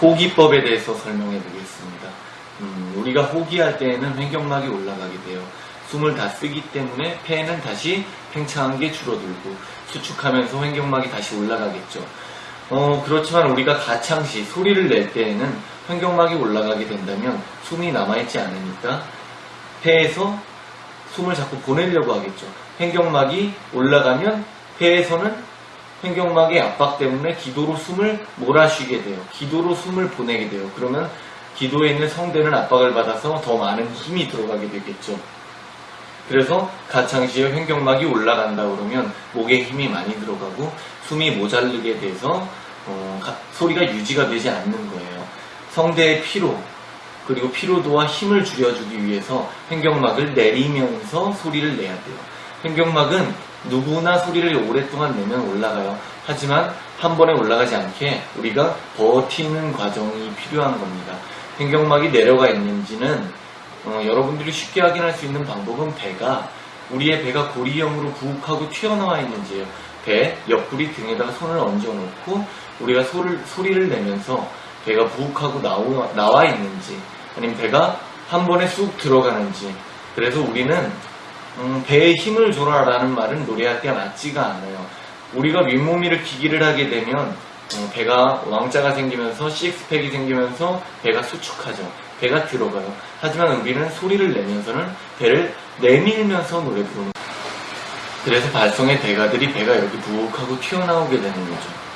호기법에 대해서 설명해 보겠습니다. 음, 우리가 호기할 때에는 횡격막이 올라가게 돼요. 숨을 다 쓰기 때문에 폐는 다시 팽창한 게 줄어들고 수축하면서 횡격막이 다시 올라가겠죠. 어, 그렇지만 우리가 가창시 소리를 낼 때에는 횡격막이 올라가게 된다면 숨이 남아있지 않으니까 폐에서 숨을 자꾸 보내려고 하겠죠. 횡격막이 올라가면 폐에서는 횡격막의 압박 때문에 기도로 숨을 몰아쉬게 돼요. 기도로 숨을 보내게 돼요. 그러면 기도에 있는 성대는 압박을 받아서 더 많은 힘이 들어가게 되겠죠. 그래서 가창시에 횡격막이 올라간다 그러면 목에 힘이 많이 들어가고 숨이 모자르게 돼서 어, 가- 소리가 유지가 되지 않는 거예요. 성대의 피로 그리고 피로도와 힘을 줄여주기 위해서 횡격막을 내리면서 소리를 내야 돼요. 횡격막은 누구나 소리를 오랫동안 내면 올라가요. 하지만 한 번에 올라가지 않게 우리가 버티는 과정이 필요한 겁니다. 횡격막이 내려가 있는지는 어, 여러분들이 쉽게 확인할 수 있는 방법은 배가 우리의 배가 고리형으로 부욱하고 튀어나와 있는지예요. 배 옆구리 등에다가 손을 얹어 놓고 우리가 소를, 소리를 내면서 배가 부욱하고 나와 있는지 아니면 배가 한 번에 쑥 들어가는지 그래서 우리는 음, 배에 힘을 줘라 라는 말은 노래할 때 맞지가 않아요. 우리가 윗몸이를 기기를 하게 되면 어, 배가 왕자가 생기면서 식스팩이 생기면서 배가 수축하죠. 배가 들어가요. 하지만 우리는 소리를 내면서는 배를 내밀면서 노래 부르는 거예요. 그래서 발성의 대가들이 배가 여기 부욱하고 튀어나오게 되는 거죠.